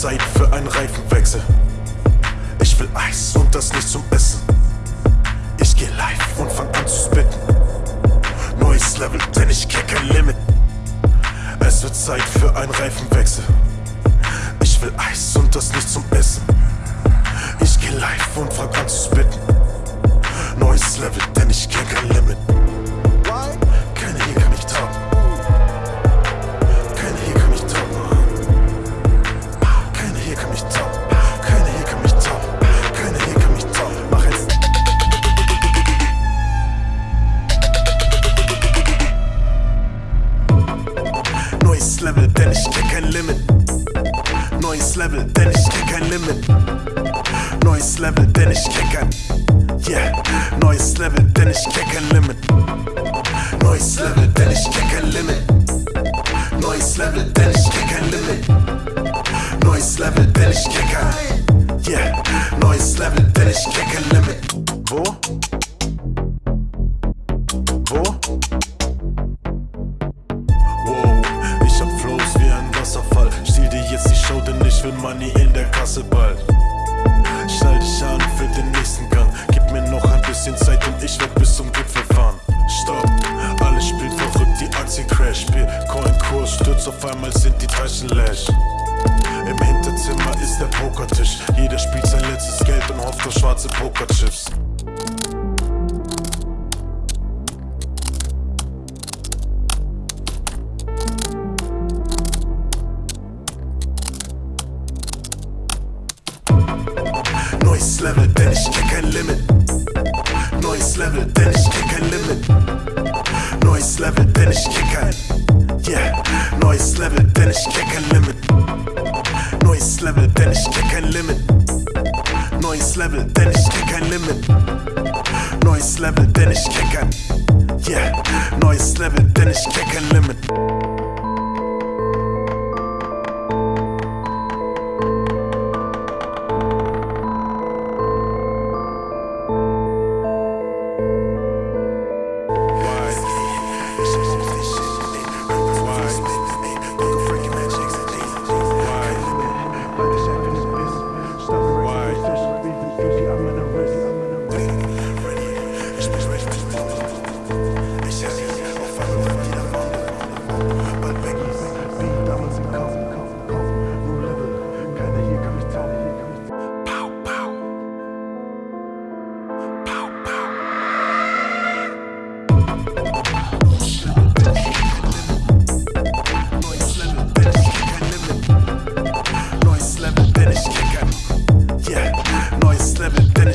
Zeit für einen Reifenwechsel. Ich will Eis und das nicht zum Essen. Ich geh live und fang an zu spitten. Neues Level, denn ich kenn kein Limit. Es wird Zeit für einen Reifenwechsel. Ich will Eis und das nicht zum Essen. Ich geh live und fang an zu spitten. Neues Level, denn ich kenn kein Limit. Neues Level, denn ich kenn kein Limit. Neues Level, denn ich kenn kein Limit. Neues Level, denn ich kenn kein. Yeah. Neues Level, denn ich kenn kein Limit. Neues Level, denn ich kenn kein Limit. Neues Level, denn ich kenn kein Limit. Neues Level, denn ich kenn kein. Yeah. Neues Level, denn ich kenn kein Limit. Wo? Will Money in der Kasse bald. Schnall dich an für den nächsten Gang. Gib mir noch ein bisschen Zeit und ich werd bis zum Gipfel fahren. Stopp, alle spielen verrückt, die Aktien crash. Bitcoin-Kurs stürzt auf einmal, sind die Taschen leer. Im Hinterzimmer ist der Pokertisch. Jeder spielt sein letztes Geld und hofft auf schwarze Pokerchips. Neues Level, denn ich kenn kein Limit. Neues Level, denn ich kenn kein Limit. Neues Level, denn ich kenn kein. Yeah. Neues Level, denn ich kenn kein Limit. Neues Level, denn ich kenn kein Limit. Neues Level, denn ich kenn kein Limit. Neues Level, denn ich kenn kein. Yeah. Neues Level, denn ich kenn kein Limit.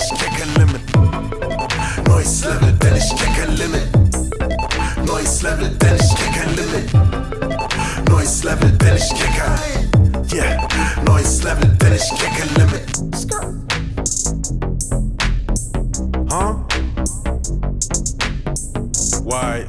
Stecker Limit. Neues Level, denn ich Limit. Neues Level, denn ich stecke Limit. Neues Level, denn ich stecke. Yeah, neues Level, denn ich stecke Limit. Huh? Why?